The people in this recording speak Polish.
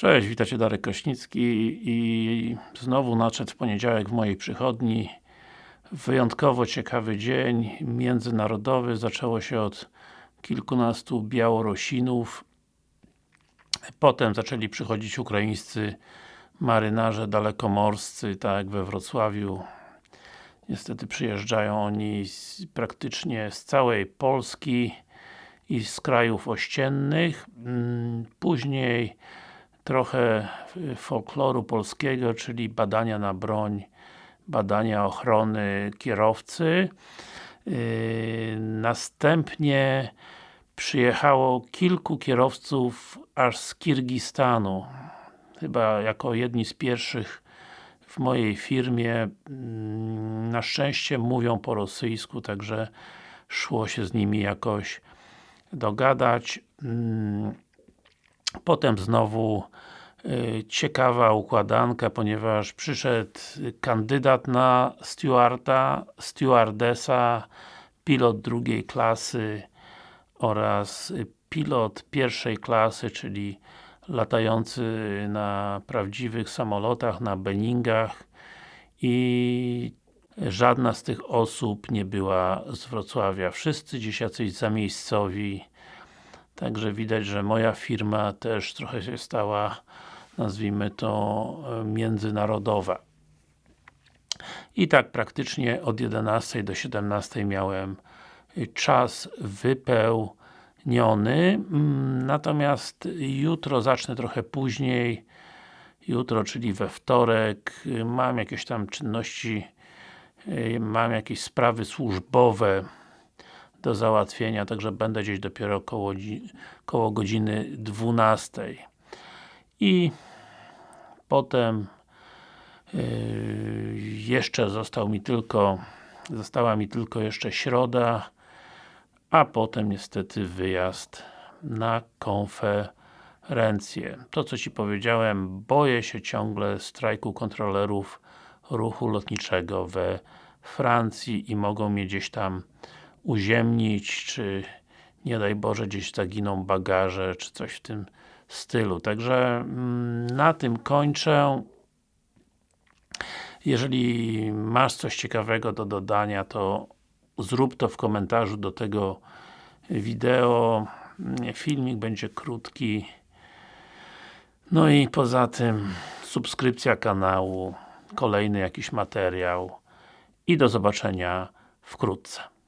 Cześć, witajcie Darek Kraśnicki i znowu nadszedł w poniedziałek w mojej przychodni. Wyjątkowo ciekawy dzień międzynarodowy, zaczęło się od kilkunastu Białorusinów. Potem zaczęli przychodzić ukraińscy marynarze dalekomorscy, tak we Wrocławiu. Niestety przyjeżdżają oni z, praktycznie z całej Polski i z krajów ościennych. Mm, później trochę folkloru polskiego, czyli badania na broń, badania ochrony kierowcy. Yy, następnie przyjechało kilku kierowców aż z Kirgistanu. Chyba jako jedni z pierwszych w mojej firmie. Mm, na szczęście mówią po rosyjsku, także szło się z nimi jakoś dogadać. Potem znowu y, ciekawa układanka, ponieważ przyszedł kandydat na stewarda, stewardesa, pilot drugiej klasy oraz pilot pierwszej klasy, czyli latający na prawdziwych samolotach, na Beningach i żadna z tych osób nie była z Wrocławia. Wszyscy gdzieś jacyś zamiejscowi Także widać, że moja firma też trochę się stała, nazwijmy to, międzynarodowa. I tak praktycznie od 11 do 17 miałem czas wypełniony. Mm, natomiast jutro zacznę trochę później. Jutro, czyli we wtorek, mam jakieś tam czynności, mam jakieś sprawy służbowe do załatwienia, także będę gdzieś dopiero koło, koło godziny 12. I potem yy, jeszcze został mi tylko została mi tylko jeszcze środa, a potem niestety wyjazd na konferencję. To co Ci powiedziałem, boję się ciągle strajku kontrolerów ruchu lotniczego we Francji i mogą mnie gdzieś tam uziemnić, czy nie daj Boże gdzieś zaginą bagaże, czy coś w tym stylu. Także mm, na tym kończę. Jeżeli masz coś ciekawego do dodania, to zrób to w komentarzu do tego wideo. Filmik będzie krótki. No i poza tym subskrypcja kanału, kolejny jakiś materiał i do zobaczenia wkrótce.